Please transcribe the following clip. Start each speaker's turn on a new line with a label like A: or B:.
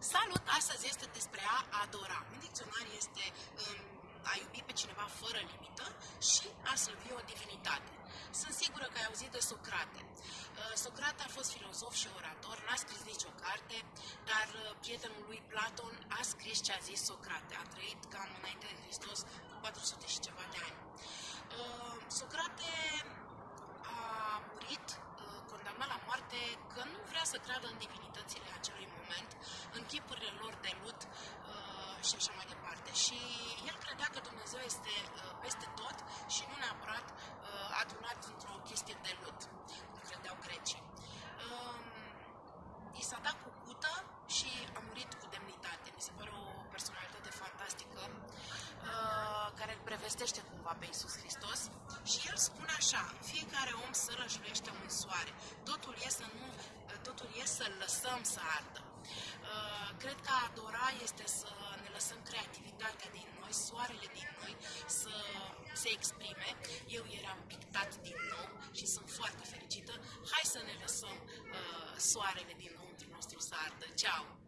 A: Salut! Astăzi este despre a adora. În dicționar este um, a iubi pe cineva fără limită și a slăvi o divinitate. Sunt sigură că ai auzit de Socrate. Uh, Socrate a fost filozof și orator, n-a scris nicio carte, dar uh, prietenul lui Platon a scris ce a zis Socrate. A trăit cam înainte de Hristos cu 400 și ceva de ani. Uh, Socrate a murit condamnat la moarte că nu vrea să creadă în divinitățile acelui moment, în chipurile lor de lut uh, și așa mai departe. Și el credea că Dumnezeu este uh, peste tot și nu neapărat uh, adunat într-o chestie de lut, cum credeau grecii. Uh, I s-a dat cu cută și a murit cu demnitate. Mi se pare o personalitate fantastică uh, care îl prevestește cumva pe Isus Hristos și el spune așa, fiecare om sărășluiește un soare, totul e să nu, totul e să lăsăm să ardă. Uh, cred că a adora este să ne lăsăm creativitatea din noi, soarele din noi să se exprime. Eu eram pictat din nou și sunt foarte fericită. Hai să ne lăsăm uh, soarele din nou nostru să ardă. Ceau!